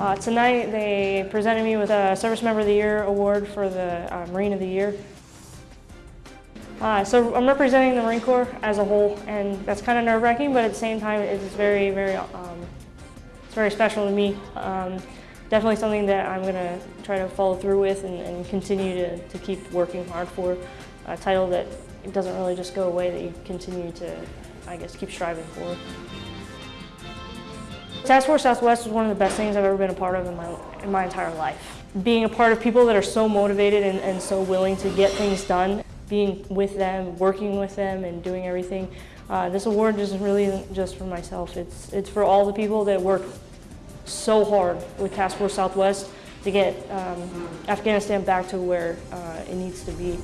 Uh, tonight they presented me with a Service Member of the Year award for the uh, Marine of the Year. Uh, so I'm representing the Marine Corps as a whole, and that's kind of nerve-wracking, but at the same time, it's very, very, um, it's very special to me. Um, definitely something that I'm going to try to follow through with and, and continue to, to keep working hard for. A title that doesn't really just go away, that you continue to, I guess, keep striving for. Task Force Southwest was one of the best things I've ever been a part of in my, in my entire life. Being a part of people that are so motivated and, and so willing to get things done, being with them, working with them, and doing everything. Uh, this award just really isn't just for myself. It's, it's for all the people that work so hard with Task Force Southwest to get um, Afghanistan back to where uh, it needs to be.